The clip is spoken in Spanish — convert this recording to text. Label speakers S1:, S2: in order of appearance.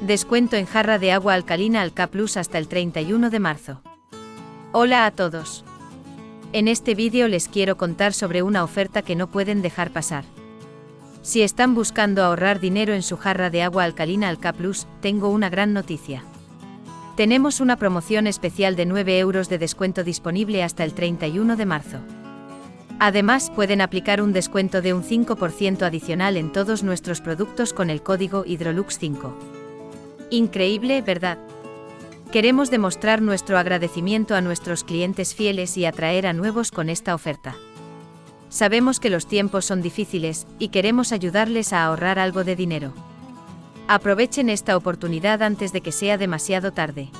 S1: Descuento en jarra de agua alcalina Alka Plus hasta el 31 de marzo. Hola a todos. En este vídeo les quiero contar sobre una oferta que no pueden dejar pasar. Si están buscando ahorrar dinero en su jarra de agua alcalina Alka Plus, tengo una gran noticia. Tenemos una promoción especial de 9 euros de descuento disponible hasta el 31 de marzo. Además, pueden aplicar un descuento de un 5% adicional en todos nuestros productos con el código Hydrolux5. Increíble, ¿verdad? Queremos demostrar nuestro agradecimiento a nuestros clientes fieles y atraer a nuevos con esta oferta. Sabemos que los tiempos son difíciles y queremos ayudarles a ahorrar algo de dinero. Aprovechen esta oportunidad antes de que sea demasiado tarde.